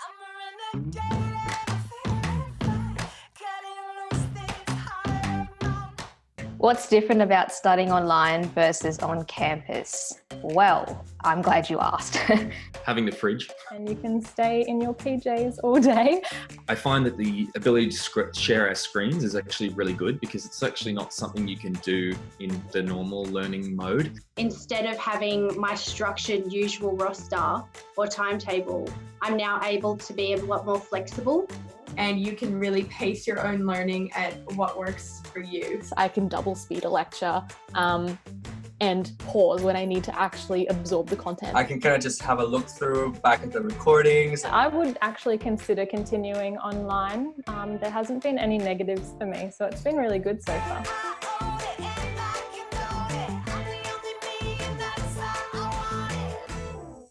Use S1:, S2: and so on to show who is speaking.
S1: I'm a renegade. What's different about studying online versus on campus? Well, I'm glad you asked.
S2: Having the fridge.
S3: And you can stay in your PJs all day.
S2: I find that the ability to share our screens is actually really good because it's actually not something you can do in the normal learning mode.
S4: Instead of having my structured usual roster or timetable, I'm now able to be a lot more flexible
S5: and you can really pace your own learning at what works for you.
S3: So I can double speed a lecture um, and pause when I need to actually absorb the content.
S6: I can kind of just have a look through back at the recordings.
S3: I would actually consider continuing online. Um, there hasn't been any negatives for me, so it's been really good so far.